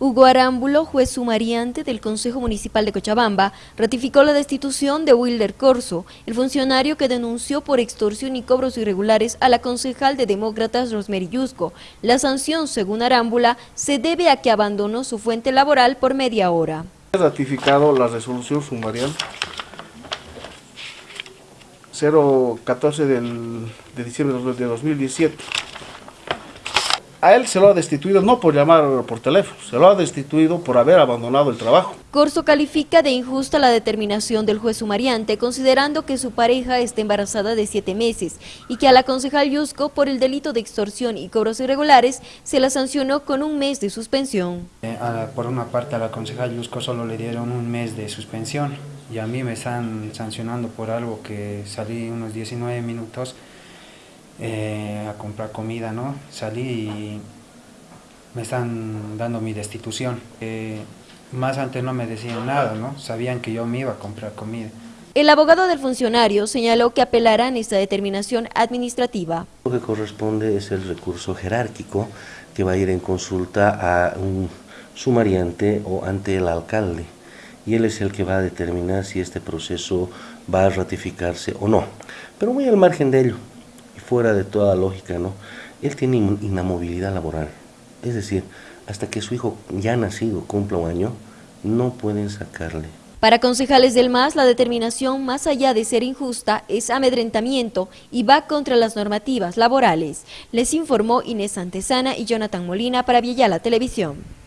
Hugo Arámbulo, juez sumariante del Consejo Municipal de Cochabamba, ratificó la destitución de Wilder Corso, el funcionario que denunció por extorsión y cobros irregulares a la concejal de Demócratas Rosemary Yusco. La sanción, según Arámbula, se debe a que abandonó su fuente laboral por media hora. Ratificado la resolución sumarial 014 del, de diciembre de 2017 a él se lo ha destituido no por llamar por teléfono, se lo ha destituido por haber abandonado el trabajo. Corso califica de injusta la determinación del juez sumariante, considerando que su pareja está embarazada de siete meses y que a la concejal Yusco, por el delito de extorsión y cobros irregulares, se la sancionó con un mes de suspensión. Eh, por una parte a la concejal Yusco solo le dieron un mes de suspensión y a mí me están sancionando por algo que salí unos 19 minutos eh, a comprar comida, ¿no? Salí y me están dando mi destitución. Eh, más antes no me decían nada, ¿no? Sabían que yo me iba a comprar comida. El abogado del funcionario señaló que apelarán esta determinación administrativa. Lo que corresponde es el recurso jerárquico que va a ir en consulta a un sumariante o ante el alcalde y él es el que va a determinar si este proceso va a ratificarse o no. Pero muy al margen de ello, fuera de toda lógica, ¿no? Él tiene inamovilidad laboral. Es decir, hasta que su hijo ya nacido cumpla un año, no pueden sacarle. Para concejales del MAS, la determinación, más allá de ser injusta, es amedrentamiento y va contra las normativas laborales. Les informó Inés Antesana y Jonathan Molina para Villela Televisión.